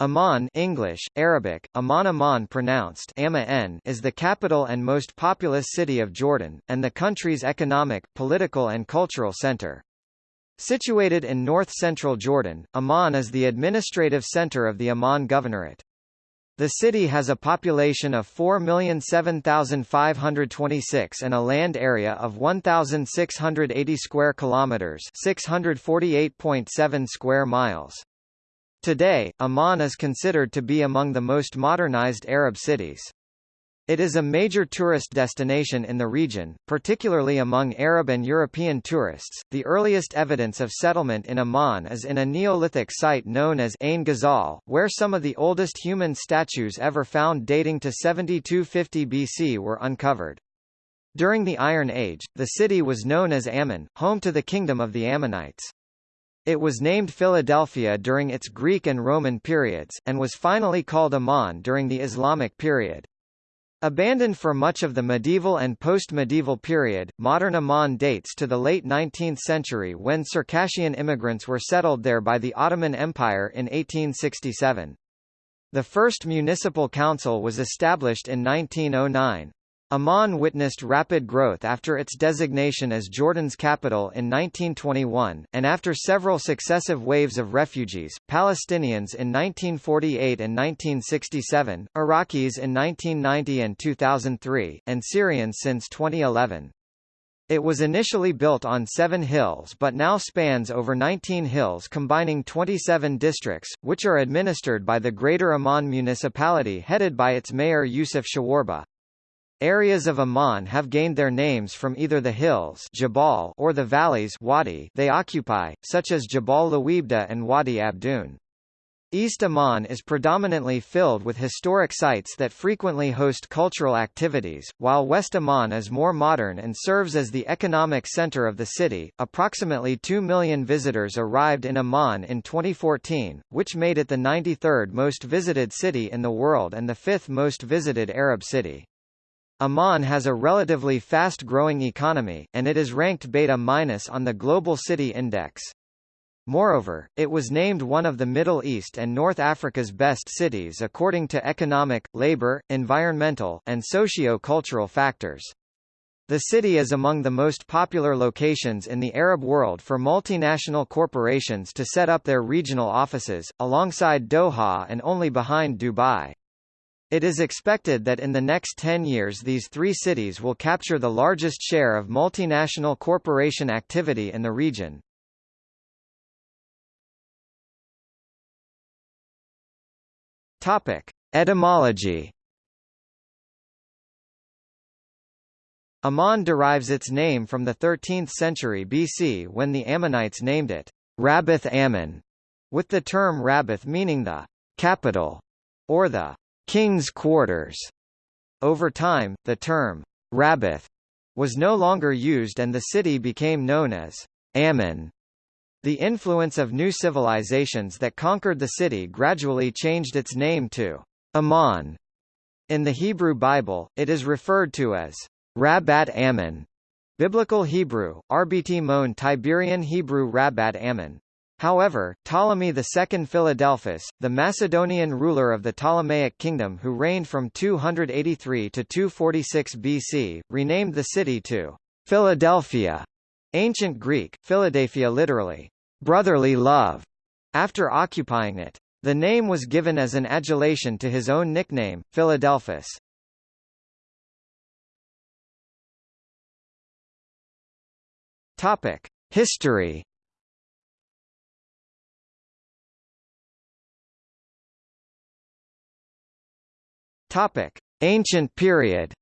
Amman English, Arabic, Amman Amman pronounced Amma is the capital and most populous city of Jordan, and the country's economic, political and cultural center. Situated in north-central Jordan, Amman is the administrative center of the Amman Governorate. The city has a population of 4,007,526 and a land area of 1,680 square kilometers, 648.7 square miles. Today, Amman is considered to be among the most modernized Arab cities. It is a major tourist destination in the region, particularly among Arab and European tourists. The earliest evidence of settlement in Amman is in a Neolithic site known as Ain Ghazal, where some of the oldest human statues ever found dating to 7250 BC were uncovered. During the Iron Age, the city was known as Ammon, home to the kingdom of the Ammonites. It was named Philadelphia during its Greek and Roman periods, and was finally called Amman during the Islamic period. Abandoned for much of the medieval and post-medieval period, modern Amman dates to the late 19th century when Circassian immigrants were settled there by the Ottoman Empire in 1867. The first municipal council was established in 1909. Amman witnessed rapid growth after its designation as Jordan's capital in 1921, and after several successive waves of refugees, Palestinians in 1948 and 1967, Iraqis in 1990 and 2003, and Syrians since 2011. It was initially built on seven hills but now spans over 19 hills combining 27 districts, which are administered by the Greater Amman municipality headed by its mayor Yusuf Shawarba. Areas of Amman have gained their names from either the hills Jabal or the valleys Wadi they occupy, such as Jabal Lawibda and Wadi Abdun. East Amman is predominantly filled with historic sites that frequently host cultural activities, while West Amman is more modern and serves as the economic center of the city. Approximately 2 million visitors arrived in Amman in 2014, which made it the 93rd most visited city in the world and the fifth most visited Arab city. Amman has a relatively fast-growing economy, and it is ranked beta- minus on the Global City Index. Moreover, it was named one of the Middle East and North Africa's best cities according to economic, labor, environmental, and socio-cultural factors. The city is among the most popular locations in the Arab world for multinational corporations to set up their regional offices, alongside Doha and only behind Dubai. It is expected that in the next 10 years these three cities will capture the largest share of multinational corporation activity in the region. Topic: Etymology. Amman derives its name from the 13th century BC when the Ammonites named it Rabbath Ammon, with the term Rabbath meaning the capital or the king's quarters. Over time, the term Rabbath was no longer used and the city became known as Ammon. The influence of new civilizations that conquered the city gradually changed its name to Amman. In the Hebrew Bible, it is referred to as Rabbat Ammon. Biblical Hebrew, RBT Mon Tiberian Hebrew Rabbat Ammon. However, Ptolemy II Philadelphus, the Macedonian ruler of the Ptolemaic kingdom who reigned from 283 to 246 BC, renamed the city to Philadelphia, ancient Greek, Philadelphia literally, brotherly love, after occupying it. The name was given as an adulation to his own nickname, Philadelphus. Topic: History Topic: Ancient period.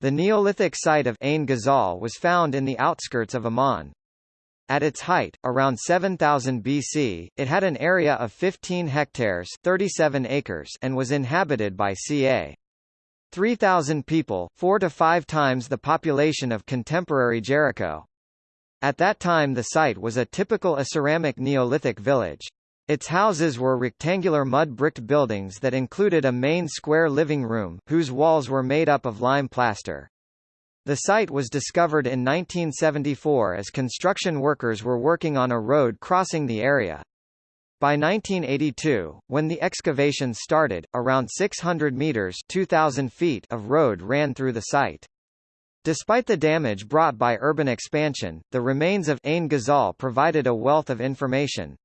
The Neolithic site of Ain Ghazal was found in the outskirts of Amman. At its height, around 7000 BC, it had an area of 15 hectares 37 acres and was inhabited by ca. 3,000 people four to five times the population of contemporary Jericho. At that time the site was a typical Aceramic Neolithic village. Its houses were rectangular mud-bricked buildings that included a main square living room, whose walls were made up of lime plaster. The site was discovered in 1974 as construction workers were working on a road crossing the area. By 1982, when the excavations started, around 600 meters (2000 feet) of road ran through the site. Despite the damage brought by urban expansion, the remains of Ain Ghazal provided a wealth of information.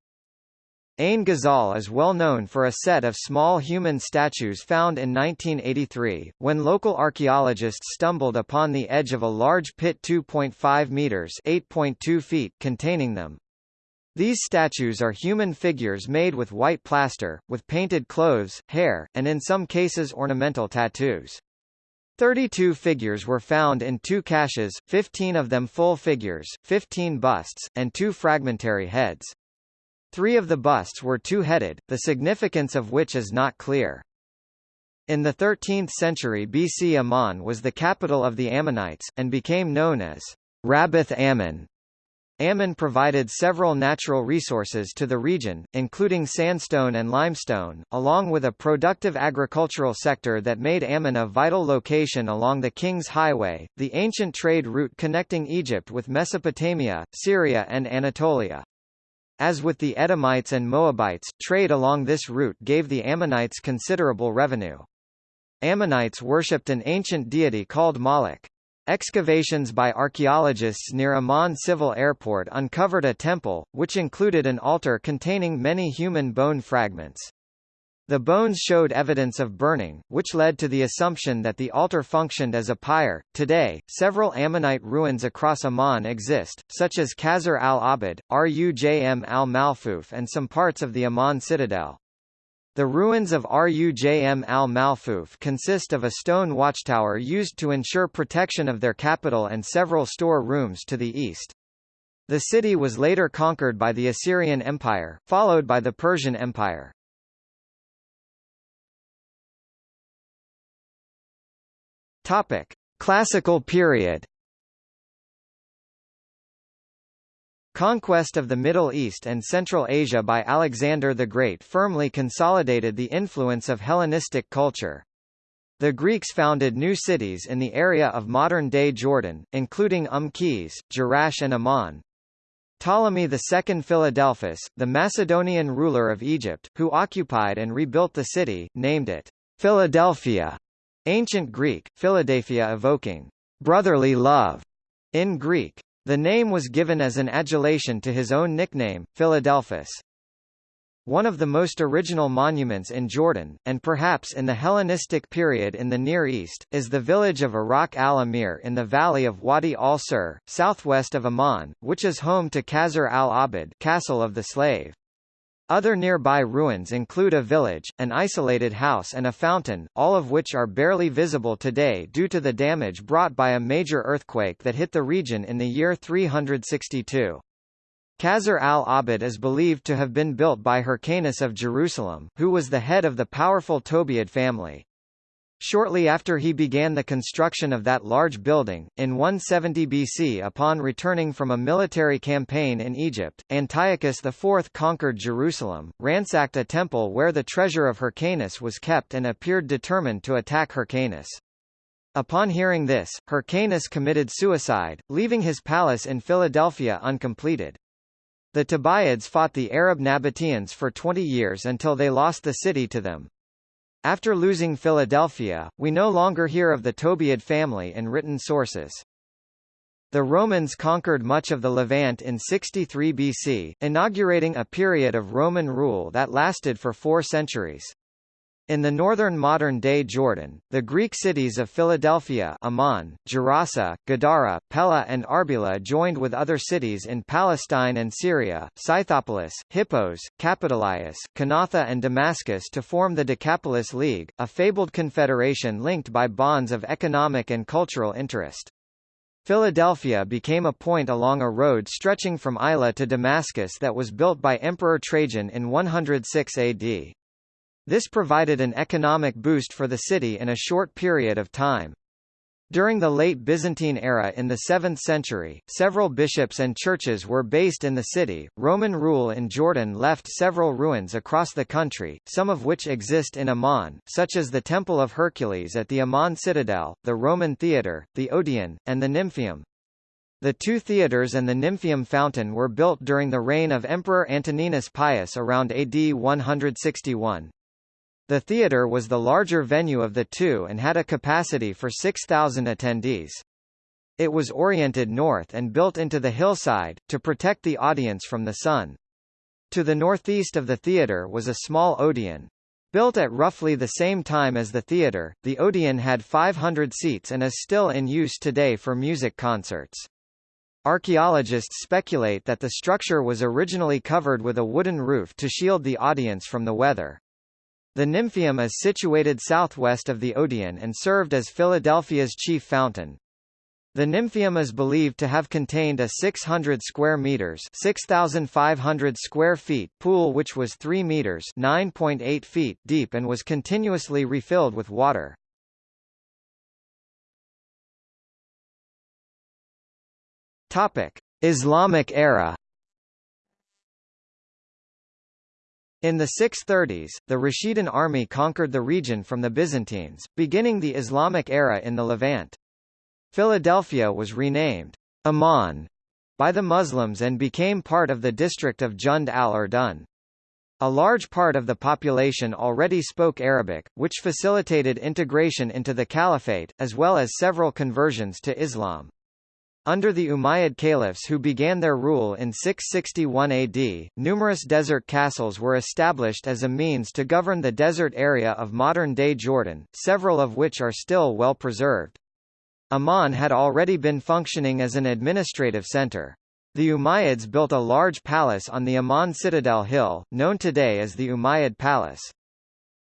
Ain Ghazal is well known for a set of small human statues found in 1983, when local archaeologists stumbled upon the edge of a large pit 2.5 meters (8.2 feet) containing them. These statues are human figures made with white plaster, with painted clothes, hair, and in some cases ornamental tattoos. 32 figures were found in two caches, 15 of them full figures, 15 busts, and two fragmentary heads. Three of the busts were two-headed, the significance of which is not clear. In the 13th century BC Amman was the capital of the Ammonites, and became known as Rabbath Ammon. Ammon provided several natural resources to the region, including sandstone and limestone, along with a productive agricultural sector that made Ammon a vital location along the King's Highway, the ancient trade route connecting Egypt with Mesopotamia, Syria and Anatolia. As with the Edomites and Moabites, trade along this route gave the Ammonites considerable revenue. Ammonites worshipped an ancient deity called Moloch. Excavations by archaeologists near Amman Civil Airport uncovered a temple, which included an altar containing many human bone fragments. The bones showed evidence of burning, which led to the assumption that the altar functioned as a pyre. Today, several Ammonite ruins across Amman exist, such as Qasr al-Abid, Rujm al-Malfuf and some parts of the Amman citadel. The ruins of Rujm al-Malfuf consist of a stone watchtower used to ensure protection of their capital and several store rooms to the east. The city was later conquered by the Assyrian Empire, followed by the Persian Empire. Topic: Classical period Conquest of the Middle East and Central Asia by Alexander the Great firmly consolidated the influence of Hellenistic culture. The Greeks founded new cities in the area of modern-day Jordan, including Qais, Jerash and Amman. Ptolemy II Philadelphus, the Macedonian ruler of Egypt, who occupied and rebuilt the city, named it Philadelphia, ancient Greek, Philadelphia evoking brotherly love in Greek. The name was given as an adulation to his own nickname, Philadelphus. One of the most original monuments in Jordan, and perhaps in the Hellenistic period in the Near East, is the village of Iraq al-Amir in the valley of Wadi al-Sur, southwest of Amman, which is home to Qasr al-Abid castle of the slave. Other nearby ruins include a village, an isolated house and a fountain, all of which are barely visible today due to the damage brought by a major earthquake that hit the region in the year 362. Qasr al-Abid is believed to have been built by Hyrcanus of Jerusalem, who was the head of the powerful Tobiad family. Shortly after he began the construction of that large building, in 170 BC upon returning from a military campaign in Egypt, Antiochus IV conquered Jerusalem, ransacked a temple where the treasure of Hyrcanus was kept and appeared determined to attack Hyrcanus. Upon hearing this, Hyrcanus committed suicide, leaving his palace in Philadelphia uncompleted. The Tobiads fought the Arab Nabateans for 20 years until they lost the city to them. After losing Philadelphia, we no longer hear of the Tobiad family in written sources. The Romans conquered much of the Levant in 63 BC, inaugurating a period of Roman rule that lasted for four centuries. In the northern modern-day Jordan, the Greek cities of Philadelphia Amman, Gerasa, Gadara, Pella and Arbela joined with other cities in Palestine and Syria, Scythopolis, Hippos, Capitolias, Kanatha and Damascus to form the Decapolis League, a fabled confederation linked by bonds of economic and cultural interest. Philadelphia became a point along a road stretching from Ayla to Damascus that was built by Emperor Trajan in 106 AD. This provided an economic boost for the city in a short period of time. During the late Byzantine era in the 7th century, several bishops and churches were based in the city. Roman rule in Jordan left several ruins across the country, some of which exist in Amman, such as the Temple of Hercules at the Amman Citadel, the Roman Theatre, the Odeon, and the Nymphaeum. The two theatres and the Nymphaeum fountain were built during the reign of Emperor Antoninus Pius around AD 161. The theatre was the larger venue of the two and had a capacity for 6,000 attendees. It was oriented north and built into the hillside, to protect the audience from the sun. To the northeast of the theatre was a small Odeon. Built at roughly the same time as the theatre, the Odeon had 500 seats and is still in use today for music concerts. Archaeologists speculate that the structure was originally covered with a wooden roof to shield the audience from the weather. The Nymphaeum is situated southwest of the Odeon and served as Philadelphia's chief fountain. The Nymphaeum is believed to have contained a 600 square meters (6,500 square feet) pool which was 3 meters (9.8 feet) deep and was continuously refilled with water. Topic: Islamic era. In the 630s, the Rashidun army conquered the region from the Byzantines, beginning the Islamic era in the Levant. Philadelphia was renamed Amman by the Muslims and became part of the district of Jund al-Urdun. A large part of the population already spoke Arabic, which facilitated integration into the caliphate, as well as several conversions to Islam. Under the Umayyad caliphs who began their rule in 661 AD, numerous desert castles were established as a means to govern the desert area of modern-day Jordan, several of which are still well preserved. Amman had already been functioning as an administrative center. The Umayyads built a large palace on the Amman Citadel Hill, known today as the Umayyad Palace.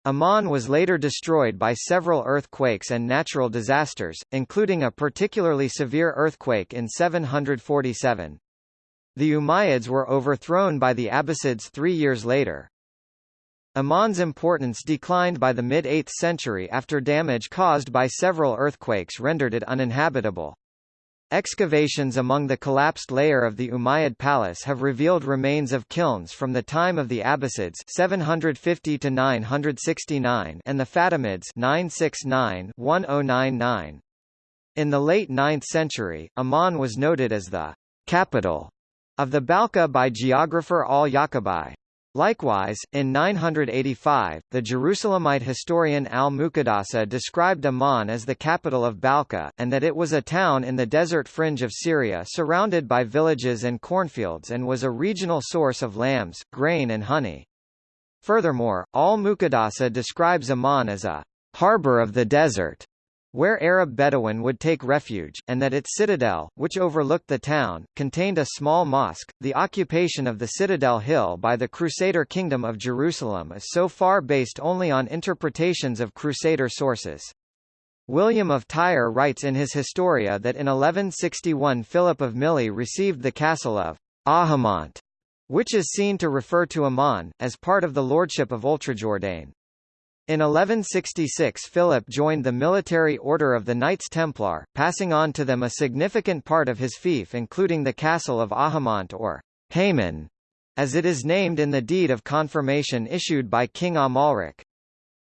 Amman was later destroyed by several earthquakes and natural disasters, including a particularly severe earthquake in 747. The Umayyads were overthrown by the Abbasids three years later. Amman's importance declined by the mid-8th century after damage caused by several earthquakes rendered it uninhabitable. Excavations among the collapsed layer of the Umayyad palace have revealed remains of kilns from the time of the Abbasids 750 to 969 and the Fatimids 969-1099. In the late 9th century, Amman was noted as the capital of the Balkha by geographer al-Yaqubi. Likewise, in 985, the Jerusalemite historian al-Muqaddasi described Amman as the capital of Balkha, and that it was a town in the desert fringe of Syria surrounded by villages and cornfields and was a regional source of lambs, grain and honey. Furthermore, al-Muqaddasi describes Amman as a harbor of the desert, where Arab Bedouin would take refuge, and that its citadel, which overlooked the town, contained a small mosque. The occupation of the Citadel Hill by the Crusader Kingdom of Jerusalem is so far based only on interpretations of Crusader sources. William of Tyre writes in his Historia that in 1161 Philip of Milly received the castle of Ahamant, which is seen to refer to Amman, as part of the lordship of Oultrejordain. In 1166 Philip joined the military order of the Knights Templar, passing on to them a significant part of his fief including the castle of Ahamant or Haman, as it is named in the deed of confirmation issued by King Amalric.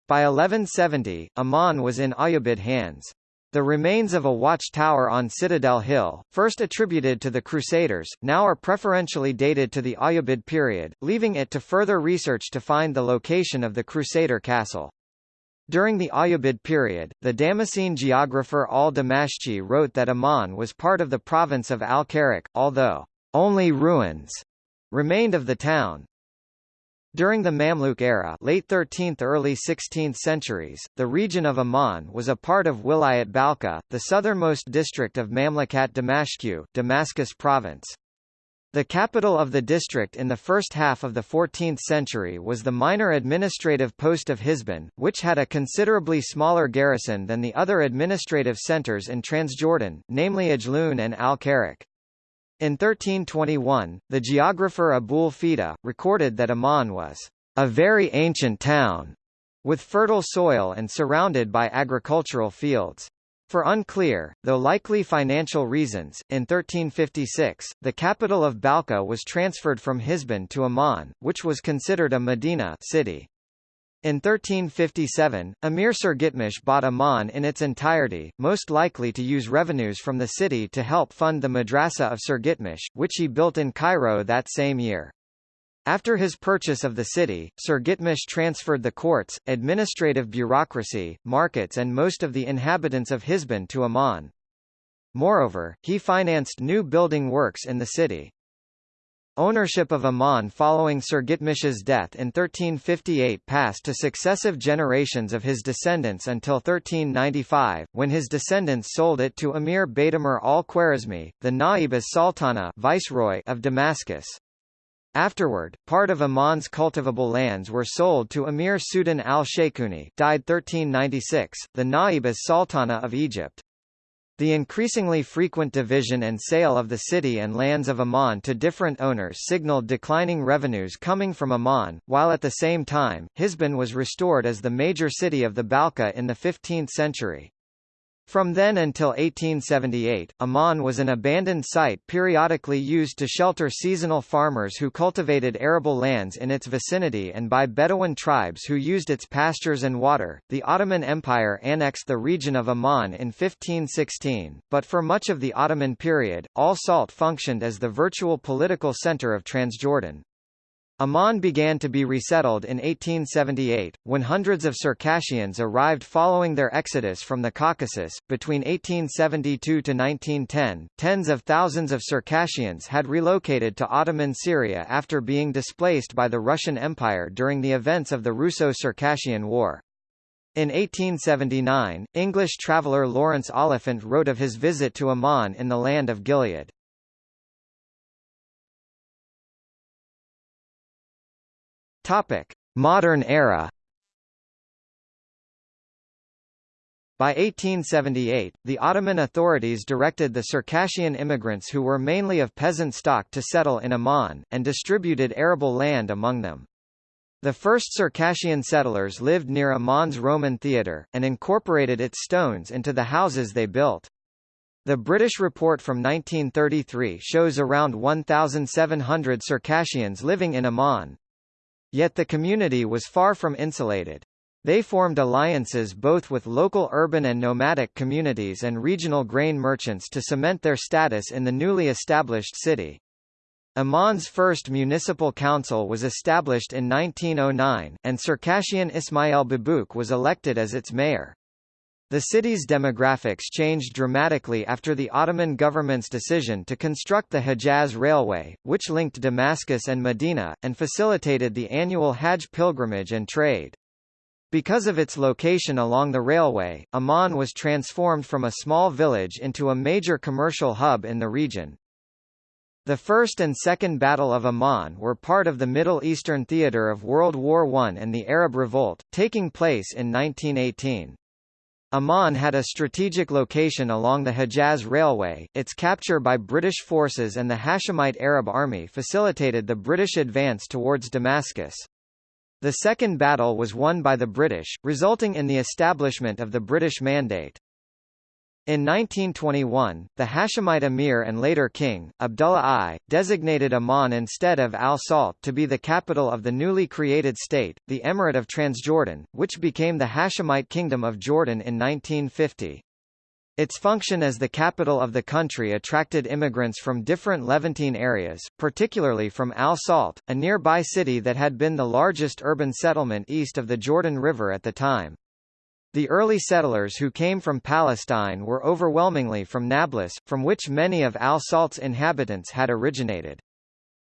By 1170, Amman was in Ayyubid hands. The remains of a watchtower on Citadel Hill, first attributed to the Crusaders, now are preferentially dated to the Ayyubid period, leaving it to further research to find the location of the Crusader castle. During the Ayyubid period, the Damascene geographer al-Damashqi wrote that Amman was part of the province of al-Karak, although only ruins remained of the town. During the Mamluk era late 13th early 16th centuries, the region of Amman was a part of Wilayat Balkha, the southernmost district of Mamlukat Damashq Damascus province. The capital of the district in the first half of the 14th century was the minor administrative post of Hisban, which had a considerably smaller garrison than the other administrative centers in Transjordan, namely Ajloun and Al-Karak. In 1321, the geographer Abul Fida, recorded that Amman was a very ancient town, with fertile soil and surrounded by agricultural fields. For unclear, though likely financial reasons, in 1356, the capital of Balkha was transferred from Hisban to Amman, which was considered a Medina city. In 1357, Emir Surgitmish bought Amman in its entirety, most likely to use revenues from the city to help fund the Madrasa of Surgitmish, which he built in Cairo that same year. After his purchase of the city, Surgitmish transferred the courts, administrative bureaucracy, markets and most of the inhabitants of Hisban to Amman. Moreover, he financed new building works in the city. Ownership of Amman following Surgitmish's death in 1358 passed to successive generations of his descendants until 1395, when his descendants sold it to Emir Baitamur al-Khwarizmi, the Naib as Sultana viceroy of Damascus. Afterward, part of Amman's cultivable lands were sold to Emir Sudan al-Shaykhuni died 1396, the Naib as Sultana of Egypt. The increasingly frequent division and sale of the city and lands of Amman to different owners signaled declining revenues coming from Amman, while at the same time, Hisban was restored as the major city of the Balkha in the 15th century. From then until 1878, Amman was an abandoned site periodically used to shelter seasonal farmers who cultivated arable lands in its vicinity and by Bedouin tribes who used its pastures and water. The Ottoman Empire annexed the region of Amman in 1516, but for much of the Ottoman period, Al Salt functioned as the virtual political center of Transjordan. Amman began to be resettled in 1878, when hundreds of Circassians arrived following their exodus from the Caucasus. Between 1872 to 1910, tens of thousands of Circassians had relocated to Ottoman Syria after being displaced by the Russian Empire during the events of the Russo-Circassian War. In 1879, English traveller Lawrence Oliphant wrote of his visit to Amman in the land of Gilead. Topic: Modern era. By 1878, the Ottoman authorities directed the Circassian immigrants who were mainly of peasant stock to settle in Amman, and distributed arable land among them. The first Circassian settlers lived near Amman's Roman theatre, and incorporated its stones into the houses they built. The British report from 1933 shows around 1,700 Circassians living in Amman. Yet the community was far from insulated. They formed alliances both with local urban and nomadic communities and regional grain merchants to cement their status in the newly established city. Amman's first municipal council was established in 1909, and Circassian Ismail Babouk was elected as its mayor. The city's demographics changed dramatically after the Ottoman government's decision to construct the Hejaz Railway, which linked Damascus and Medina, and facilitated the annual Hajj pilgrimage and trade. Because of its location along the railway, Amman was transformed from a small village into a major commercial hub in the region. The First and Second Battle of Amman were part of the Middle Eastern theater of World War I and the Arab Revolt, taking place in 1918. Amman had a strategic location along the Hejaz Railway, its capture by British forces and the Hashemite Arab Army facilitated the British advance towards Damascus. The second battle was won by the British, resulting in the establishment of the British Mandate. In 1921, the Hashemite emir and later king, Abdullah I, designated Amman instead of Al-Salt to be the capital of the newly created state, the Emirate of Transjordan, which became the Hashemite Kingdom of Jordan in 1950. Its function as the capital of the country attracted immigrants from different Levantine areas, particularly from Al-Salt, a nearby city that had been the largest urban settlement east of the Jordan River at the time. The early settlers who came from Palestine were overwhelmingly from Nablus, from which many of Al-Salt's inhabitants had originated.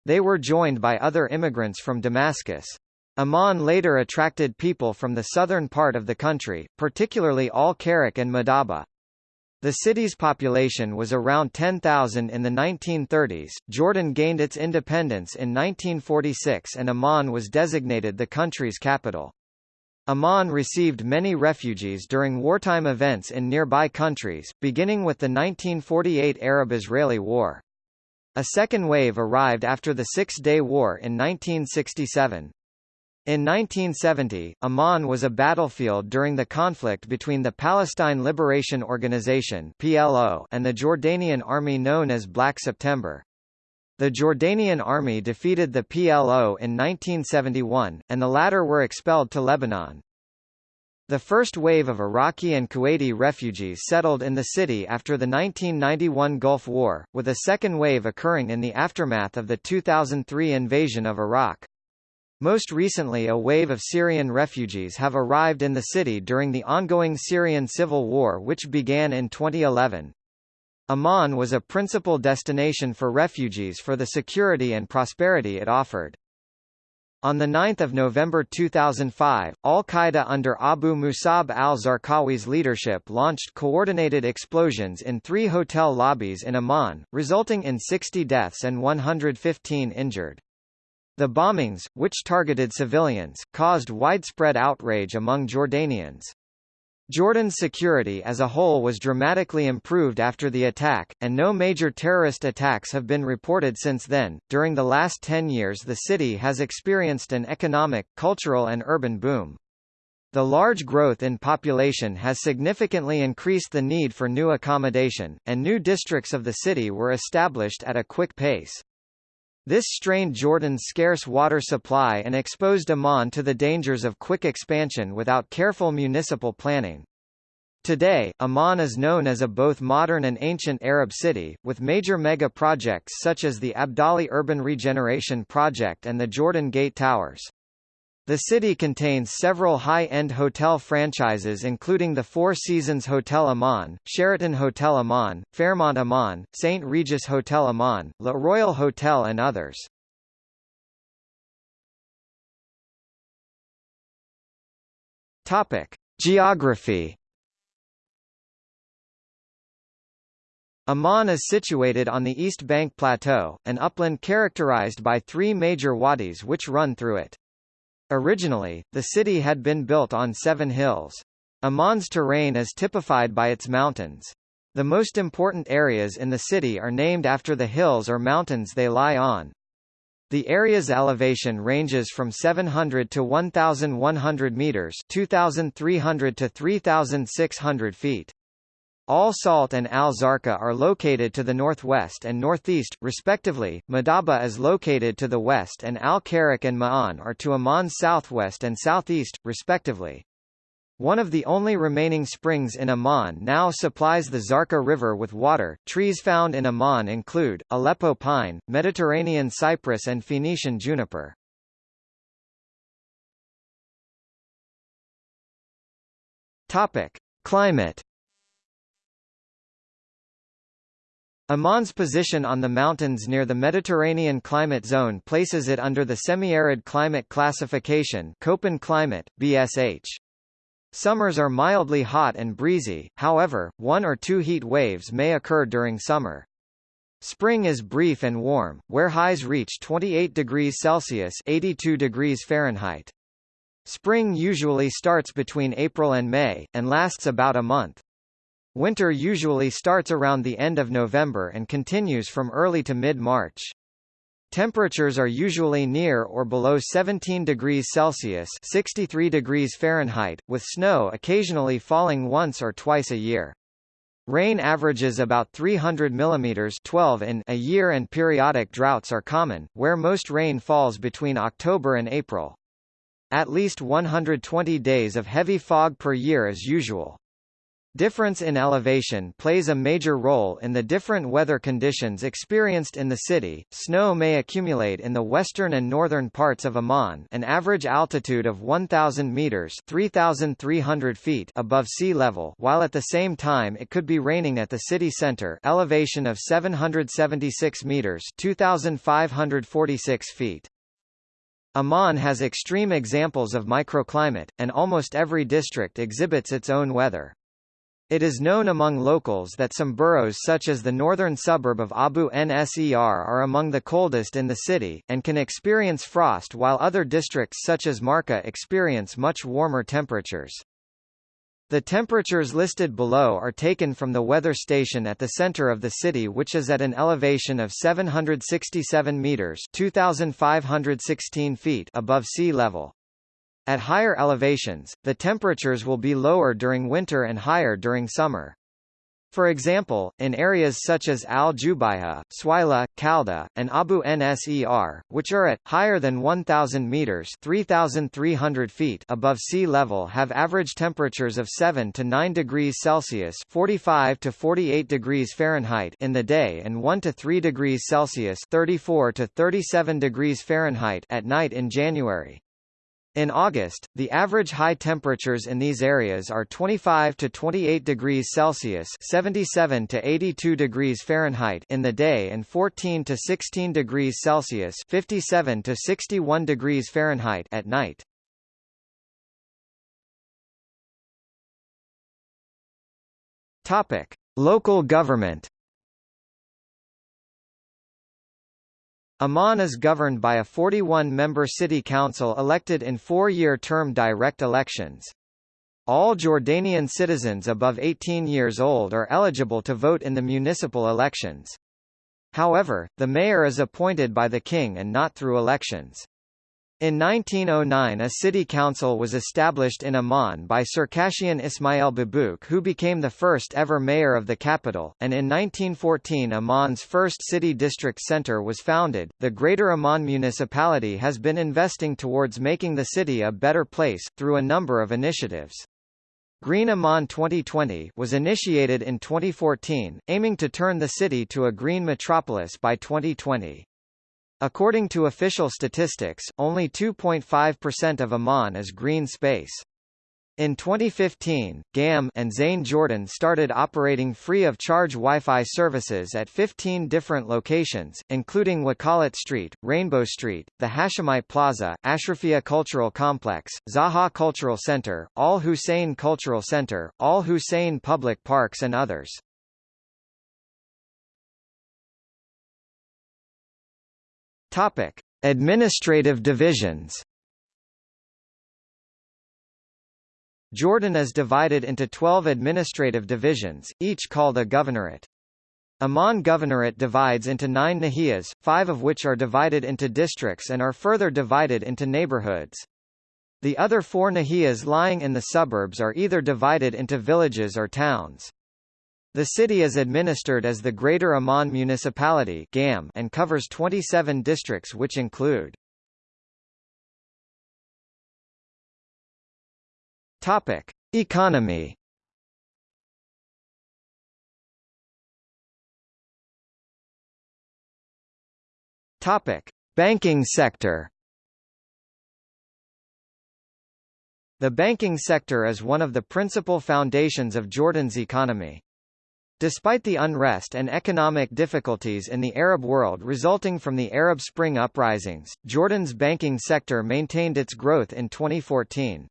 They were joined by other immigrants from Damascus. Amman later attracted people from the southern part of the country, particularly Al-Karak and Madaba. The city's population was around 10,000 in the 1930s. Jordan gained its independence in 1946 and Amman was designated the country's capital. Amman received many refugees during wartime events in nearby countries, beginning with the 1948 Arab-Israeli War. A second wave arrived after the Six-Day War in 1967. In 1970, Amman was a battlefield during the conflict between the Palestine Liberation Organization (PLO) and the Jordanian army known as Black September. The Jordanian army defeated the PLO in 1971, and the latter were expelled to Lebanon. The first wave of Iraqi and Kuwaiti refugees settled in the city after the 1991 Gulf War, with a second wave occurring in the aftermath of the 2003 invasion of Iraq. Most recently a wave of Syrian refugees have arrived in the city during the ongoing Syrian civil war which began in 2011. Amman was a principal destination for refugees for the security and prosperity it offered. On 9 November 2005, al-Qaeda under Abu Musab al-Zarqawi's leadership launched coordinated explosions in three hotel lobbies in Amman, resulting in 60 deaths and 115 injured. The bombings, which targeted civilians, caused widespread outrage among Jordanians. Jordan's security as a whole was dramatically improved after the attack, and no major terrorist attacks have been reported since then. During the last 10 years, the city has experienced an economic, cultural, and urban boom. The large growth in population has significantly increased the need for new accommodation, and new districts of the city were established at a quick pace. This strained Jordan's scarce water supply and exposed Amman to the dangers of quick expansion without careful municipal planning. Today, Amman is known as a both modern and ancient Arab city, with major mega-projects such as the Abdali Urban Regeneration Project and the Jordan Gate Towers. The city contains several high-end hotel franchises including the Four Seasons Hotel Amman, Sheraton Hotel Amman, Fairmont Amman, St. Regis Hotel Amman, Le Royal Hotel and others. Topic: Geography Amman is situated on the East Bank Plateau, an upland characterized by three major wadis which run through it. Originally, the city had been built on seven hills. Amman's terrain is typified by its mountains. The most important areas in the city are named after the hills or mountains they lie on. The area's elevation ranges from 700 to 1,100 meters 2,300 to 3,600 feet. Al Salt and Al Zarqa are located to the northwest and northeast, respectively. Madaba is located to the west and Al Karak and Ma'an are to Amman's southwest and southeast, respectively. One of the only remaining springs in Amman now supplies the Zarqa River with water. Trees found in Amman include Aleppo pine, Mediterranean cypress, and Phoenician juniper. Topic: Climate Amman's position on the mountains near the Mediterranean climate zone places it under the semi-arid climate classification Köppen climate, BSH. Summers are mildly hot and breezy, however, one or two heat waves may occur during summer. Spring is brief and warm, where highs reach 28 degrees Celsius 82 degrees Fahrenheit. Spring usually starts between April and May, and lasts about a month. Winter usually starts around the end of November and continues from early to mid-March. Temperatures are usually near or below 17 degrees Celsius 63 degrees Fahrenheit, with snow occasionally falling once or twice a year. Rain averages about 300 mm 12 in a year and periodic droughts are common, where most rain falls between October and April. At least 120 days of heavy fog per year is usual. Difference in elevation plays a major role in the different weather conditions experienced in the city. Snow may accumulate in the western and northern parts of Amman, an average altitude of 1000 meters (3300 feet) above sea level, while at the same time it could be raining at the city center, elevation of 776 meters (2546 feet). Amman has extreme examples of microclimate, and almost every district exhibits its own weather. It is known among locals that some boroughs such as the northern suburb of Abu Nser are among the coldest in the city, and can experience frost while other districts such as Marqa experience much warmer temperatures. The temperatures listed below are taken from the weather station at the center of the city which is at an elevation of 767 meters 2516 feet above sea level. At higher elevations, the temperatures will be lower during winter and higher during summer. For example, in areas such as Al-Jubaihah, Suwaila, Khalda, and Abu Nser, which are at, higher than 1,000 meters 3,300 feet above sea level have average temperatures of 7 to 9 degrees Celsius 45 to 48 degrees Fahrenheit in the day and 1 to 3 degrees Celsius 34 to 37 degrees Fahrenheit at night in January. In August, the average high temperatures in these areas are 25 to 28 degrees Celsius (77 to 82 degrees Fahrenheit) in the day and 14 to 16 degrees Celsius (57 to 61 degrees Fahrenheit) at night. Topic: Local government. Amman is governed by a 41-member city council elected in four-year term direct elections. All Jordanian citizens above 18 years old are eligible to vote in the municipal elections. However, the mayor is appointed by the king and not through elections. In 1909 a city council was established in Amman by Circassian Ismail Babouk who became the first ever mayor of the capital, and in 1914 Amman's first city district centre was founded. The Greater Amman municipality has been investing towards making the city a better place, through a number of initiatives. Green Amman 2020 was initiated in 2014, aiming to turn the city to a green metropolis by 2020. According to official statistics, only 2.5% of Amman is green space. In 2015, GAM and Zain Jordan started operating free-of-charge Wi-Fi services at 15 different locations, including Wakalat Street, Rainbow Street, the Hashemite Plaza, Ashrafia Cultural Complex, Zaha Cultural Center, Al Hussein Cultural Center, Al Hussein Public Parks and others. Topic: Administrative divisions. Jordan is divided into 12 administrative divisions, each called a governorate. Amman Governorate divides into nine nahiyas, five of which are divided into districts and are further divided into neighborhoods. The other four nahiyas lying in the suburbs are either divided into villages or towns. The city is administered as the Greater Amman Municipality (GAM) and covers 27 districts which include Topic: Economy. Topic: Banking sector. The banking sector is one of the principal foundations of Jordan's economy. Despite the unrest and economic difficulties in the Arab world resulting from the Arab Spring uprisings, Jordan's banking sector maintained its growth in 2014.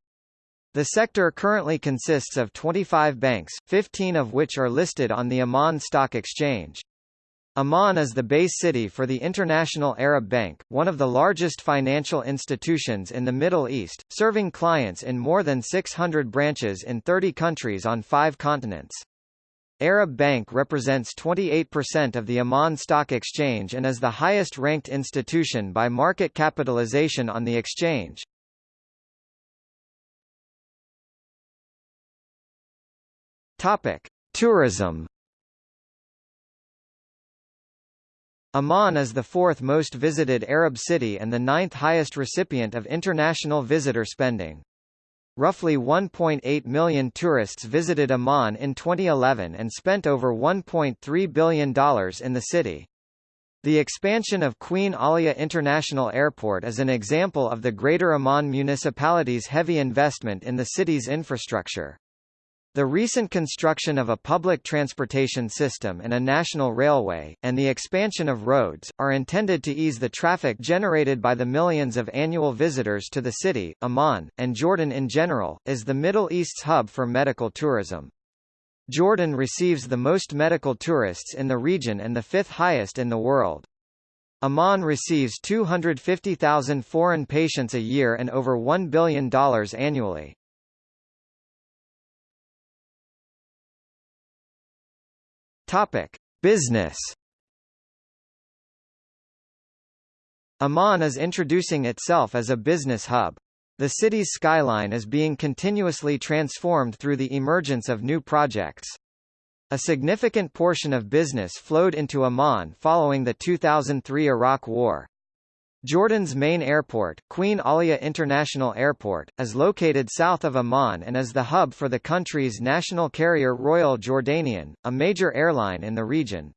The sector currently consists of 25 banks, 15 of which are listed on the Amman Stock Exchange. Amman is the base city for the International Arab Bank, one of the largest financial institutions in the Middle East, serving clients in more than 600 branches in 30 countries on five continents. Arab Bank represents 28% of the Amman Stock Exchange and is the highest-ranked institution by market capitalization on the exchange. Topic: Tourism. Amman is the fourth most visited Arab city and the ninth highest recipient of international visitor spending. Roughly 1.8 million tourists visited Amman in 2011 and spent over $1.3 billion in the city. The expansion of Queen Alia International Airport is an example of the Greater Amman municipality's heavy investment in the city's infrastructure. The recent construction of a public transportation system and a national railway, and the expansion of roads, are intended to ease the traffic generated by the millions of annual visitors to the city. Amman, and Jordan in general, is the Middle East's hub for medical tourism. Jordan receives the most medical tourists in the region and the fifth highest in the world. Amman receives 250,000 foreign patients a year and over $1 billion annually. Topic: Business. Amman is introducing itself as a business hub. The city's skyline is being continuously transformed through the emergence of new projects. A significant portion of business flowed into Amman following the 2003 Iraq War. Jordan's main airport, Queen Alia International Airport, is located south of Amman and is the hub for the country's national carrier Royal Jordanian, a major airline in the region.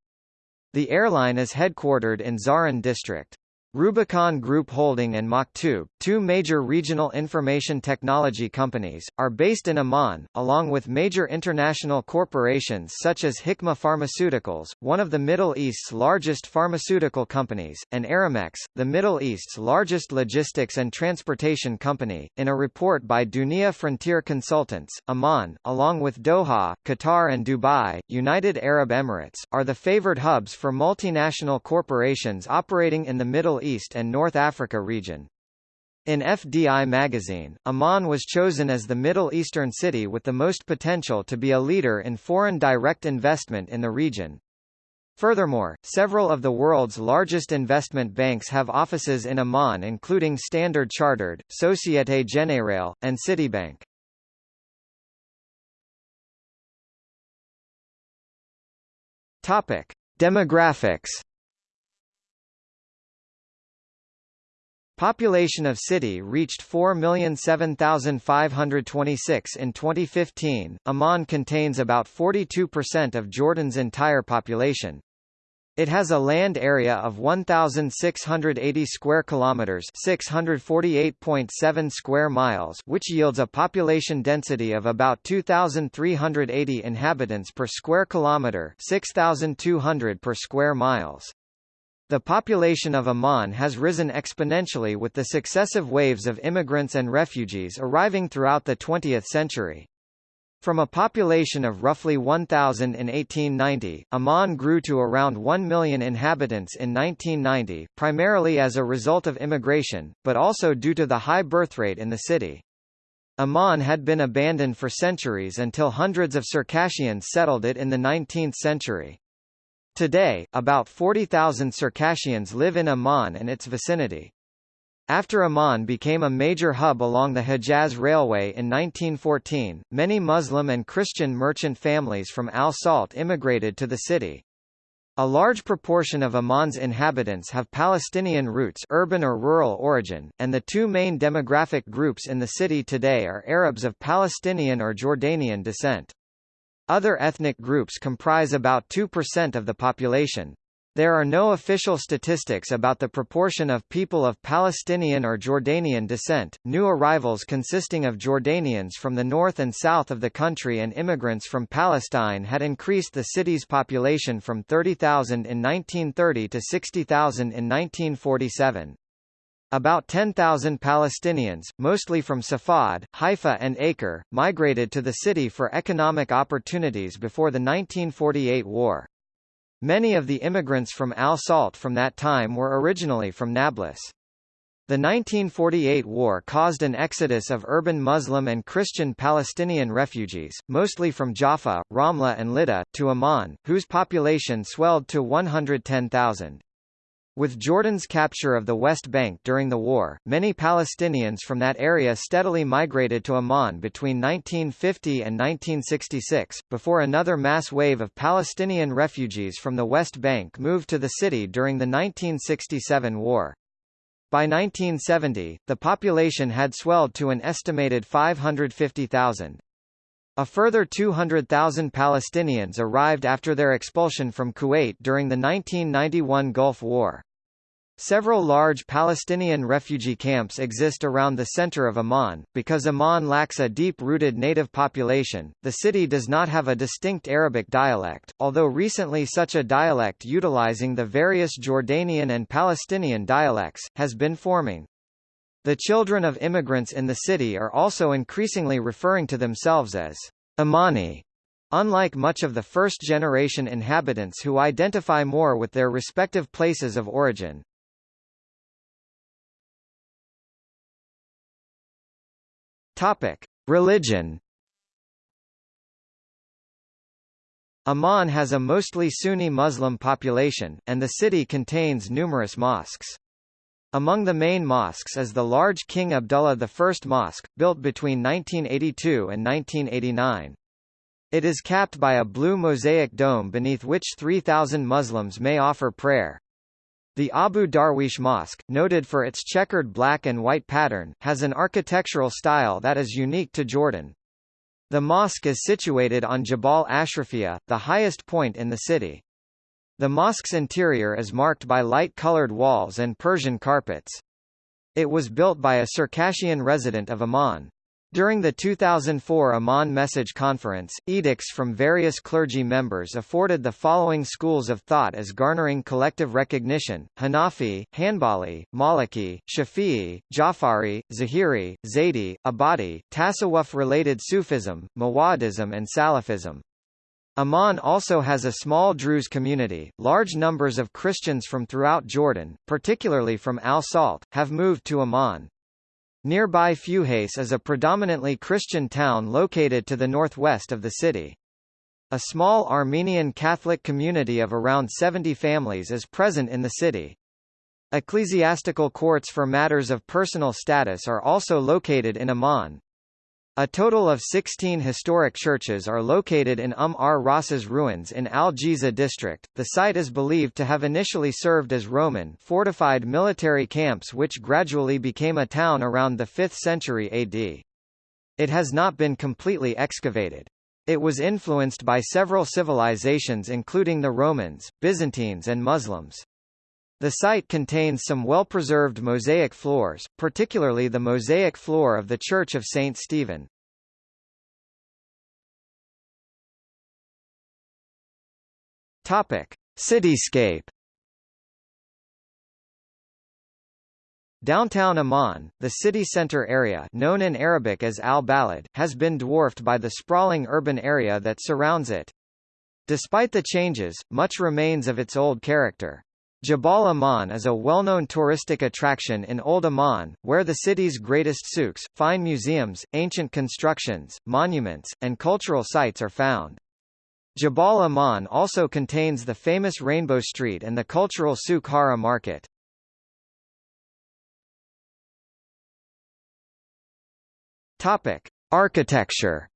The airline is headquartered in Zahran district. Rubicon Group Holding and Maktoob, two major regional information technology companies, are based in Amman, along with major international corporations such as Hikma Pharmaceuticals, one of the Middle East's largest pharmaceutical companies, and Aramex, the Middle East's largest logistics and transportation company. In a report by Dunia Frontier Consultants, Amman, along with Doha, Qatar and Dubai, United Arab Emirates, are the favored hubs for multinational corporations operating in the Middle East East and North Africa region. In FDI magazine, Amman was chosen as the Middle Eastern city with the most potential to be a leader in foreign direct investment in the region. Furthermore, several of the world's largest investment banks have offices in Amman including Standard Chartered, Societe Generale, and Citibank. Topic: Demographics Population of city reached 4,007,526 in 2015. Amman contains about 42% of Jordan's entire population. It has a land area of 1680 square kilometers, 648.7 square miles, which yields a population density of about 2380 inhabitants per square kilometer, 6200 per square miles. The population of Amman has risen exponentially with the successive waves of immigrants and refugees arriving throughout the 20th century. From a population of roughly 1,000 in 1890, Amman grew to around 1 million inhabitants in 1990, primarily as a result of immigration, but also due to the high birth rate in the city. Amman had been abandoned for centuries until hundreds of Circassians settled it in the 19th century. Today, about 40,000 Circassians live in Amman and its vicinity. After Amman became a major hub along the Hejaz Railway in 1914, many Muslim and Christian merchant families from Al Salt immigrated to the city. A large proportion of Amman's inhabitants have Palestinian roots urban or rural origin, and the two main demographic groups in the city today are Arabs of Palestinian or Jordanian descent. Other ethnic groups comprise about 2% of the population. There are no official statistics about the proportion of people of Palestinian or Jordanian descent. New arrivals consisting of Jordanians from the north and south of the country and immigrants from Palestine had increased the city's population from 30,000 in 1930 to 60,000 in 1947. About 10,000 Palestinians, mostly from Safad, Haifa and Acre, migrated to the city for economic opportunities before the 1948 war. Many of the immigrants from Al Salt from that time were originally from Nablus. The 1948 war caused an exodus of urban Muslim and Christian Palestinian refugees, mostly from Jaffa, Ramla and Lydda, to Amman, whose population swelled to 110,000. With Jordan's capture of the West Bank during the war, many Palestinians from that area steadily migrated to Amman between 1950 and 1966, before another mass wave of Palestinian refugees from the West Bank moved to the city during the 1967 war. By 1970, the population had swelled to an estimated 550,000. A further 200,000 Palestinians arrived after their expulsion from Kuwait during the 1991 Gulf War. Several large Palestinian refugee camps exist around the center of Amman. Because Amman lacks a deep rooted native population, the city does not have a distinct Arabic dialect, although recently such a dialect utilizing the various Jordanian and Palestinian dialects, has been forming. The children of immigrants in the city are also increasingly referring to themselves as Ammani. Unlike much of the first-generation inhabitants who identify more with their respective places of origin. Topic: Religion. Amman has a mostly Sunni Muslim population, and the city contains numerous mosques. Among the main mosques is the large King Abdullah I Mosque, built between 1982 and 1989. It is capped by a blue mosaic dome beneath which 3,000 Muslims may offer prayer. The Abu Darwish Mosque, noted for its checkered black and white pattern, has an architectural style that is unique to Jordan. The mosque is situated on Jabal Ashrafia, the highest point in the city. The mosque's interior is marked by light-colored walls and Persian carpets. It was built by a Circassian resident of Amman. During the 2004 Amman Message Conference, edicts from various clergy members afforded the following schools of thought as garnering collective recognition, Hanafi, Hanbali, Maliki, Shafi'i, Jafari, Zahiri, Zaidi, Abadi, Tasawwuf-related Sufism, Mawadism and Salafism. Amman also has a small Druze community. Large numbers of Christians from throughout Jordan, particularly from Al Salt, have moved to Amman. Nearby Fuhais is a predominantly Christian town located to the northwest of the city. A small Armenian Catholic community of around 70 families is present in the city. Ecclesiastical courts for matters of personal status are also located in Amman. A total of 16 historic churches are located in Umm ar ruins in Al Jiza district. The site is believed to have initially served as Roman fortified military camps which gradually became a town around the 5th century AD. It has not been completely excavated. It was influenced by several civilizations including the Romans, Byzantines and Muslims. The site contains some well-preserved mosaic floors, particularly the mosaic floor of the Church of St. Stephen. Topic: Cityscape. Downtown Amman, the city center area known in Arabic as Al-Balad, has been dwarfed by the sprawling urban area that surrounds it. Despite the changes, much remains of its old character. Jabal Amman is a well-known touristic attraction in Old Amman, where the city's greatest souks, fine museums, ancient constructions, monuments, and cultural sites are found. Jabal Amman also contains the famous Rainbow Street and the cultural Souk Hara market. Topic: Architecture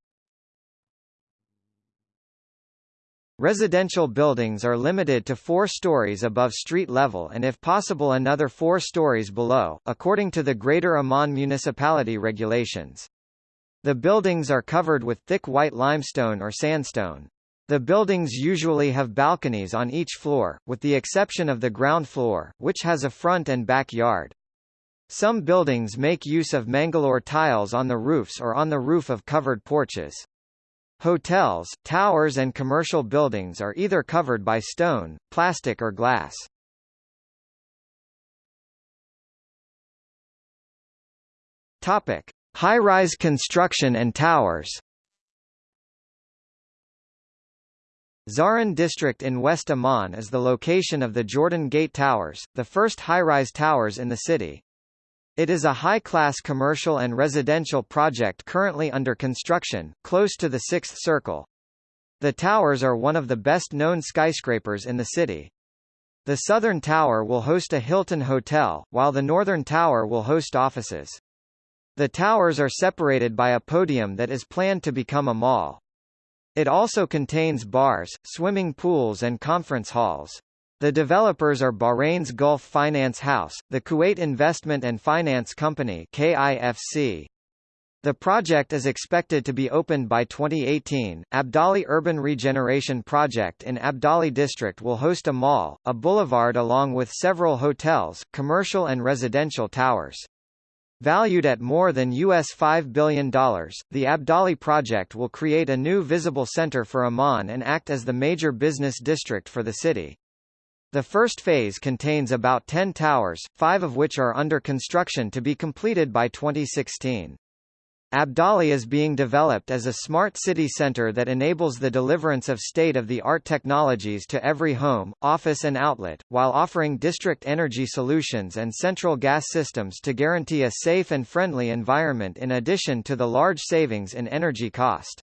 Residential buildings are limited to four stories above street level and if possible another four stories below, according to the Greater Amman Municipality regulations. The buildings are covered with thick white limestone or sandstone. The buildings usually have balconies on each floor, with the exception of the ground floor, which has a front and back yard. Some buildings make use of Mangalore tiles on the roofs or on the roof of covered porches. Hotels, towers and commercial buildings are either covered by stone, plastic or glass. High-rise construction and towers. Zahran district in West Amman is the location of the Jordan Gate Towers, the first high-rise towers in the city. It is a high-class commercial and residential project currently under construction, close to the Sixth Circle. The towers are one of the best-known skyscrapers in the city. The southern tower will host a Hilton hotel, while the northern tower will host offices. The towers are separated by a podium that is planned to become a mall. It also contains bars, swimming pools and conference halls. The developers are Bahrain's Gulf Finance House, the Kuwait Investment and Finance Company KIFC. The project is expected to be opened by 2018. Abdali Urban Regeneration Project in Abdali District will host a mall, a boulevard along with several hotels, commercial and residential towers. Valued at more than US $5 billion, the Abdali project will create a new visible center for Amman and act as the major business district for the city. The first phase contains about 10 towers, five of which are under construction to be completed by 2016. Abdali is being developed as a smart city center that enables the deliverance of state-of-the-art technologies to every home, office and outlet, while offering district energy solutions and central gas systems to guarantee a safe and friendly environment in addition to the large savings in energy cost.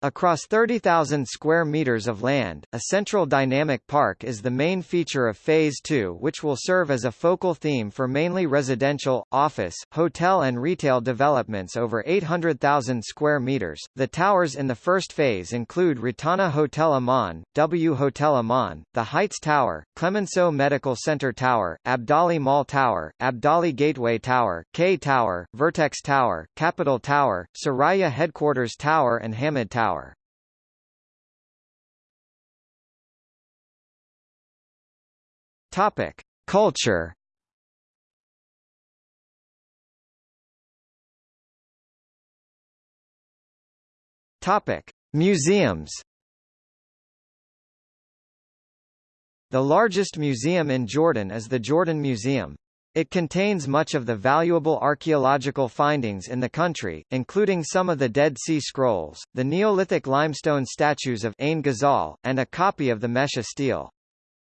Across 30,000 square meters of land, a central dynamic park is the main feature of Phase 2 which will serve as a focal theme for mainly residential, office, hotel and retail developments over 800,000 square meters. The towers in the first phase include Rotana Hotel Amman, W Hotel Amman, the Heights Tower, Clemenceau Medical Center Tower, Abdali Mall Tower, Abdali Gateway Tower, K Tower, Vertex Tower, Capital Tower, Soraya Headquarters Tower and Hamid Tower. Tower. Topic: Culture. Topic: Museums. The largest museum in Jordan is the Jordan Museum. It contains much of the valuable archaeological findings in the country, including some of the Dead Sea Scrolls, the Neolithic limestone statues of Ain Ghazal, and a copy of the Mesha stele.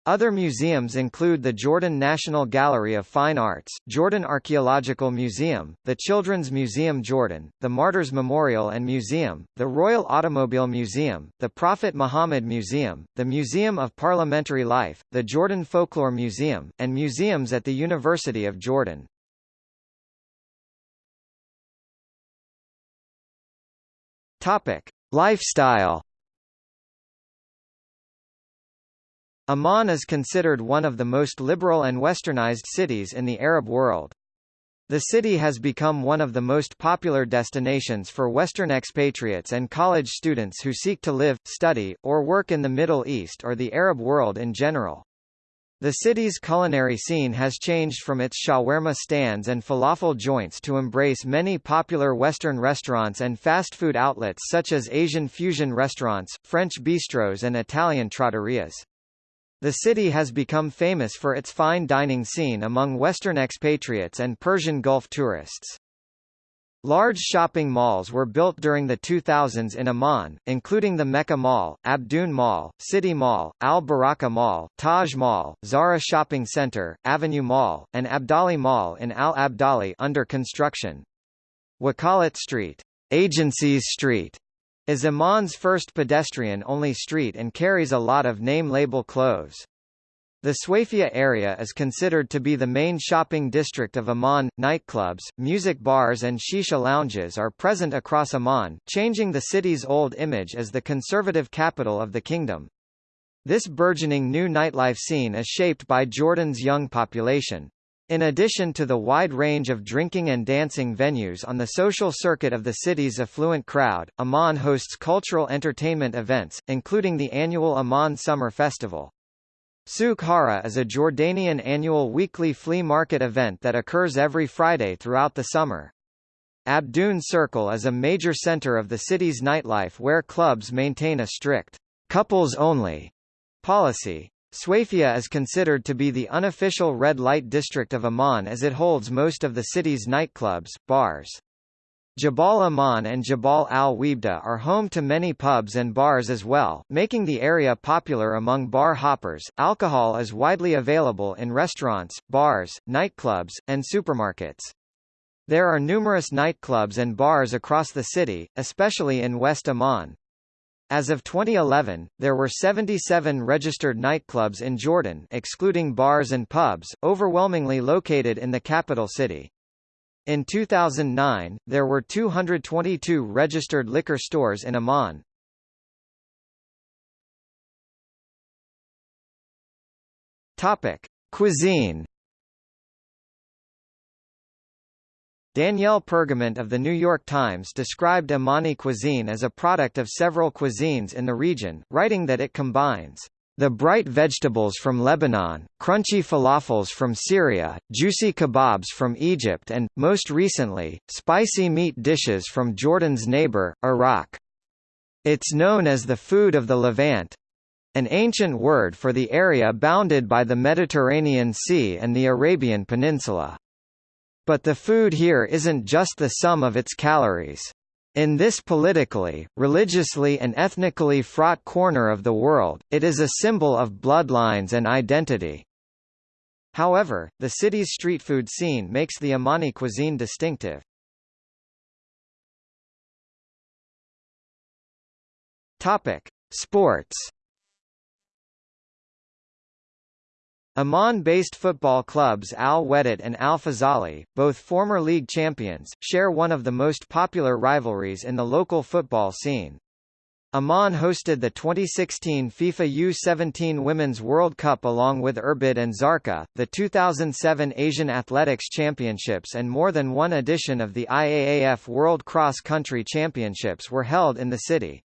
Other museums include the Jordan National Gallery of Fine Arts, Jordan Archaeological Museum, the Children's Museum Jordan, the Martyrs Memorial and Museum, the Royal Automobile Museum, the Prophet Muhammad Museum, the Museum of Parliamentary Life, the Jordan Folklore Museum, and museums at the University of Jordan. Topic: Lifestyle Amman is considered one of the most liberal and westernized cities in the Arab world. The city has become one of the most popular destinations for Western expatriates and college students who seek to live, study, or work in the Middle East or the Arab world in general. The city's culinary scene has changed from its shawarma stands and falafel joints to embrace many popular Western restaurants and fast food outlets such as Asian fusion restaurants, French bistros and Italian trattorias. The city has become famous for its fine dining scene among Western expatriates and Persian Gulf tourists. Large shopping malls were built during the 2000s in Amman, including the Mecca Mall, Abdoun Mall, City Mall, Al Baraka Mall, Taj Mall, Zara Shopping Center, Avenue Mall, and Abdali Mall in Al Abdali under construction. Wakalat Street, Agencies Street, is Amman's first pedestrian-only street and carries a lot of name-label clothes. The Sweifieh area is considered to be the main shopping district of Amman. Nightclubs, music bars and shisha lounges are present across Amman, changing the city's old image as the conservative capital of the kingdom. This burgeoning new nightlife scene is shaped by Jordan's young population. In addition to the wide range of drinking and dancing venues on the social circuit of the city's affluent crowd, Amman hosts cultural entertainment events, including the annual Amman Summer Festival. Souk Hara is a Jordanian annual weekly flea market event that occurs every Friday throughout the summer. Abdoun Circle is a major center of the city's nightlife where clubs maintain a strict couples-only policy. Sweifieh is considered to be the unofficial red light district of Amman as it holds most of the city's nightclubs, bars. Jabal Amman and Jabal al-Weibdeh are home to many pubs and bars as well, making the area popular among bar hoppers. Alcohol is widely available in restaurants, bars, nightclubs, and supermarkets. There are numerous nightclubs and bars across the city, especially in West Amman. As of 2011, there were 77 registered nightclubs in Jordan excluding bars and pubs, overwhelmingly located in the capital city. In 2009, there were 222 registered liquor stores in Amman. Topic: Cuisine Danielle Pergament of The New York Times described Ammani cuisine as a product of several cuisines in the region, writing that it combines the bright vegetables from Lebanon, crunchy falafels from Syria, juicy kebabs from Egypt and, most recently, spicy meat dishes from Jordan's neighbor, Iraq. It's known as the food of the Levant—an ancient word for the area bounded by the Mediterranean Sea and the Arabian Peninsula. But the food here isn't just the sum of its calories. In this politically, religiously and ethnically fraught corner of the world, it is a symbol of bloodlines and identity. However, the city's street food scene makes the Ammani cuisine distinctive. Topic: Sports. Amman-based football clubs Al Wehdat and Al Faisaly, both former league champions, share one of the most popular rivalries in the local football scene. Amman hosted the 2016 FIFA U-17 Women's World Cup along with Irbid and Zarqa, the 2007 Asian Athletics Championships and more than one edition of the IAAF World Cross Country Championships were held in the city.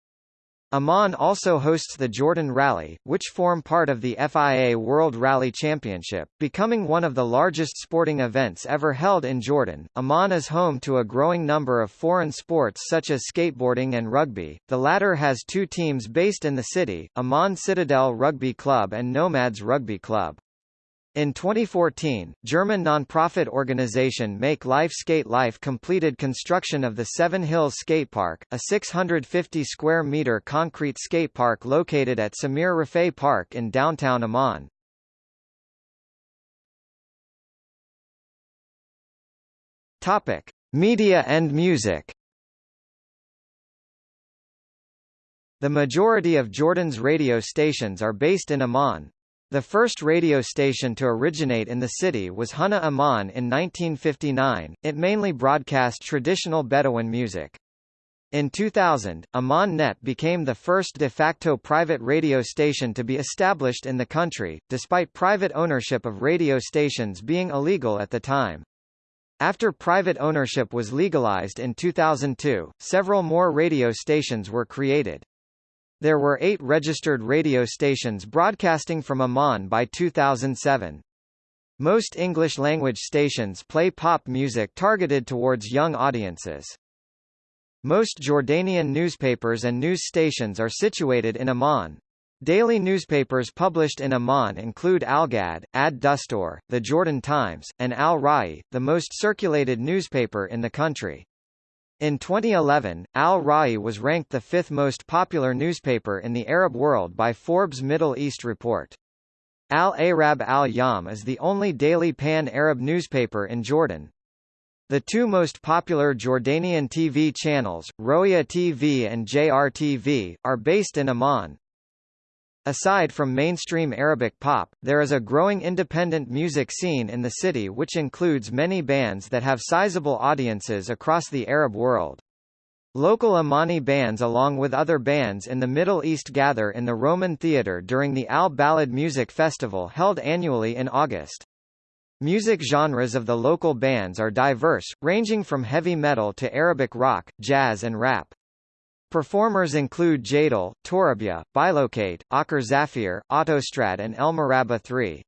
Amman also hosts the Jordan Rally, which form part of the FIA World Rally Championship, becoming one of the largest sporting events ever held in Jordan. Amman is home to a growing number of foreign sports such as skateboarding and rugby. The latter has two teams based in the city, Amman Citadel Rugby Club and Nomads Rugby Club. In 2014, German non-profit organization Make Life Skate Life completed construction of the Seven Hills Skate Park, a 650 square meter concrete skate park located at Samir Rifai Park in downtown Amman. Topic: Media and music. The majority of Jordan's radio stations are based in Amman, the first radio station to originate in the city was Huna Amman in 1959, it mainly broadcast traditional Bedouin music. In 2000, Amman Net became the first de facto private radio station to be established in the country, despite private ownership of radio stations being illegal at the time. After private ownership was legalized in 2002, several more radio stations were created. There were eight registered radio stations broadcasting from Amman by 2007. Most English-language stations play pop music targeted towards young audiences. Most Jordanian newspapers and news stations are situated in Amman. Daily newspapers published in Amman include Al-Ghad, Ad-Dustour, The Jordan Times, and Al-Ra'i, the most circulated newspaper in the country. In 2011, Al-Ra'i was ranked the fifth most popular newspaper in the Arab world by Forbes Middle East report. Al-Arab Al Yawm is the only daily pan-Arab newspaper in Jordan. The two most popular Jordanian TV channels, Roya TV and JRTV, are based in Amman. Aside from mainstream Arabic pop, there is a growing independent music scene in the city which includes many bands that have sizable audiences across the Arab world. Local Ammani bands along with other bands in the Middle East gather in the Roman Theatre during the Al-Balad Music Festival held annually in August. Music genres of the local bands are diverse, ranging from heavy metal to Arabic rock, jazz and rap. Performers include Jadal, Torabyeh, Bilocate, Akher Zapheer, Autostrad and El Morabba3.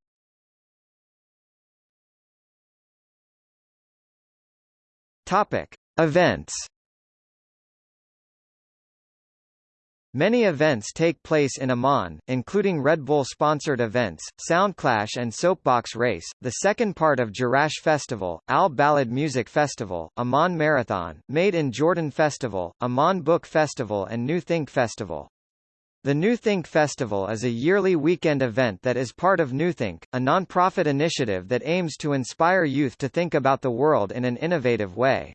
Topic: Events Many events take place in Amman, including Red Bull-sponsored events, Soundclash and Soapbox Race, the second part of Jerash Festival, Al-Balad Music Festival, Amman Marathon, Made in Jordan Festival, Amman Book Festival and New Think Festival. The New Think Festival is a yearly weekend event that is part of New Think, a non-profit initiative that aims to inspire youth to think about the world in an innovative way.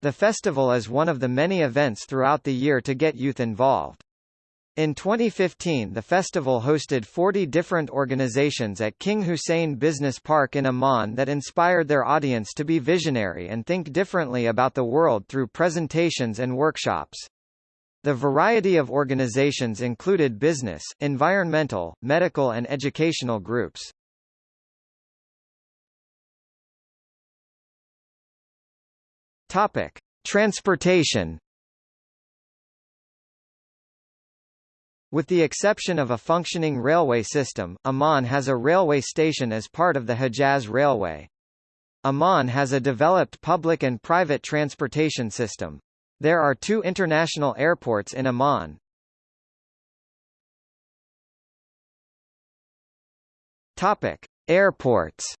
The festival is one of the many events throughout the year to get youth involved. In 2015 the festival hosted 40 different organizations at King Hussein Business Park in Amman that inspired their audience to be visionary and think differently about the world through presentations and workshops. The variety of organizations included business, environmental, medical and educational groups. Topic: Transportation. With the exception of a functioning railway system, Amman has a railway station as part of the Hejaz Railway. Amman has a developed public and private transportation system. There are two international airports in Amman. Topic: Airports.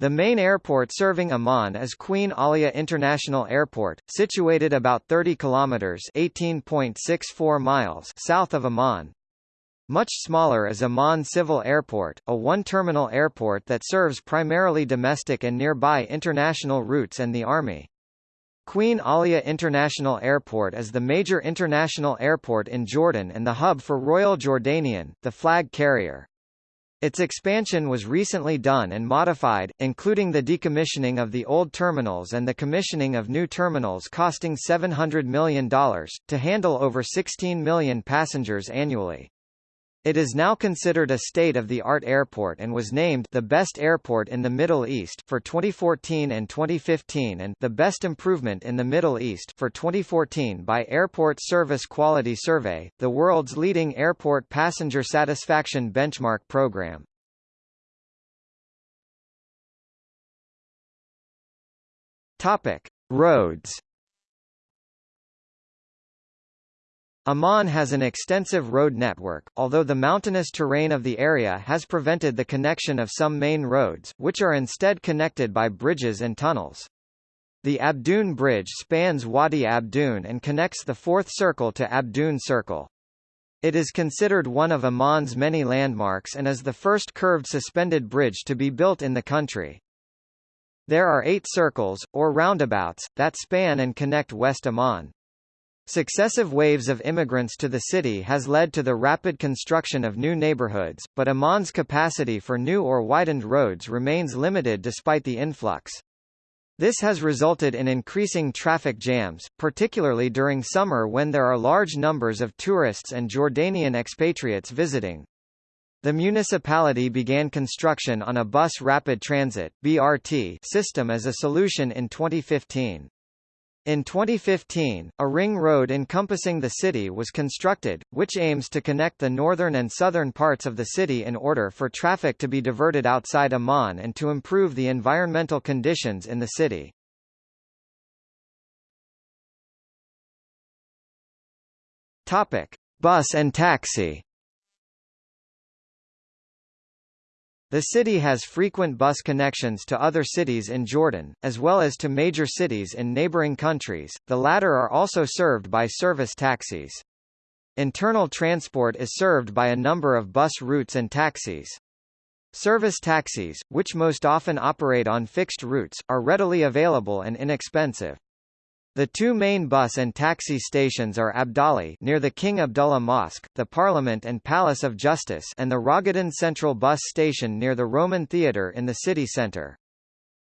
The main airport serving Amman is Queen Alia International Airport, situated about 30 kilometers (18.64 miles) south of Amman. Much smaller is Amman Civil Airport, a one-terminal airport that serves primarily domestic and nearby international routes and the Army. Queen Alia International Airport is the major international airport in Jordan and the hub for Royal Jordanian, the flag carrier. Its expansion was recently done and modified, including the decommissioning of the old terminals and the commissioning of new terminals costing $700 million, to handle over 16 million passengers annually. It is now considered a state-of-the-art airport and was named the best airport in the Middle East for 2014 and 2015 and the best improvement in the Middle East for 2014 by Airport Service Quality Survey, the world's leading airport passenger satisfaction benchmark program. Topic: Roads Amman has an extensive road network, although the mountainous terrain of the area has prevented the connection of some main roads, which are instead connected by bridges and tunnels. The Abdoun Bridge spans Wadi Abdoun and connects the Fourth Circle to Abdoun Circle. It is considered one of Amman's many landmarks and is the first curved suspended bridge to be built in the country. There are eight circles, or roundabouts, that span and connect West Amman. Successive waves of immigrants to the city has led to the rapid construction of new neighborhoods, but Amman's capacity for new or widened roads remains limited despite the influx. This has resulted in increasing traffic jams, particularly during summer when there are large numbers of tourists and Jordanian expatriates visiting. The municipality began construction on a bus rapid transit (BRT) system as a solution in 2015. In 2015, a ring road encompassing the city was constructed, which aims to connect the northern and southern parts of the city in order for traffic to be diverted outside Amman and to improve the environmental conditions in the city. Topic: Bus and taxi. The city has frequent bus connections to other cities in Jordan, as well as to major cities in neighboring countries, the latter are also served by service taxis. Internal transport is served by a number of bus routes and taxis. Service taxis, which most often operate on fixed routes, are readily available and inexpensive. The two main bus and taxi stations are Abdali near the King Abdullah Mosque, the Parliament and Palace of Justice and the Raghadan Central Bus Station near the Roman Theatre in the city centre.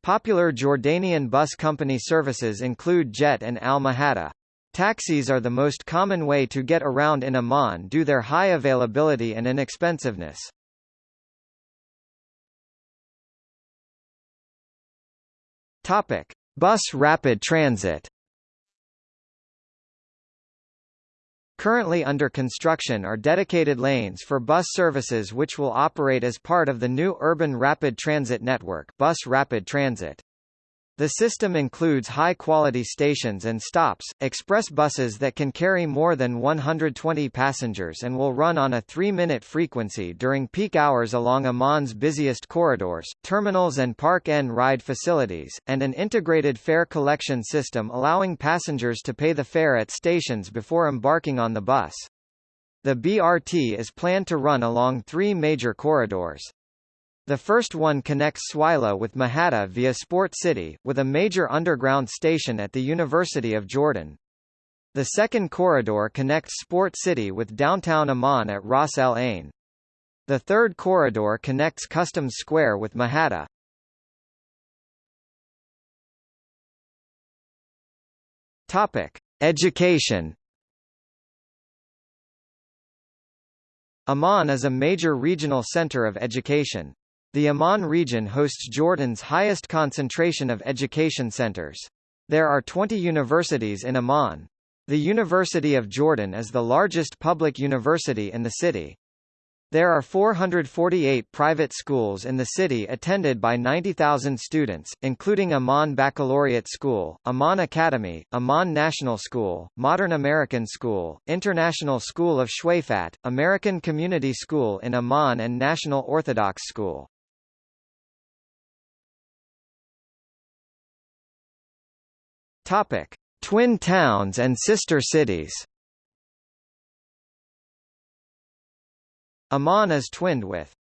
Popular Jordanian bus company services include Jet and Al Mahada. Taxis are the most common way to get around in Amman due to their high availability and inexpensiveness. Topic: Bus rapid transit. Currently under construction are dedicated lanes for bus services which will operate as part of the new Urban Rapid Transit Network Bus Rapid Transit. The system includes high-quality stations and stops, express buses that can carry more than 120 passengers and will run on a three-minute frequency during peak hours along Amman's busiest corridors, terminals and park-and ride facilities, and an integrated fare collection system allowing passengers to pay the fare at stations before embarking on the bus. The BRT is planned to run along three major corridors. The first one connects Sweileh with Mahatta via Sport City, with a major underground station at the University of Jordan. The second corridor connects Sport City with downtown Amman at Ras El Ain. The third corridor connects Customs Square with Mahatta. Topic: Education. Amman is a major regional center of education. The Amman region hosts Jordan's highest concentration of education centers. There are 20 universities in Amman. The University of Jordan is the largest public university in the city. There are 448 private schools in the city attended by 90,000 students, including Amman Baccalaureate School, Amman Academy, Amman National School, Modern American School, International School of Shweifat, American Community School in Amman and National Orthodox School. Topic: Twin towns and sister cities. Amman is twinned with.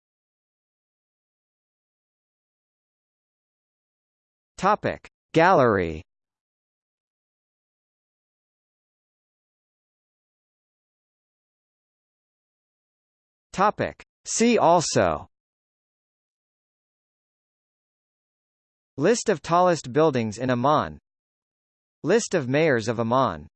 Topic: Gallery. Topic: See also. List of tallest buildings in Amman List of mayors of Amman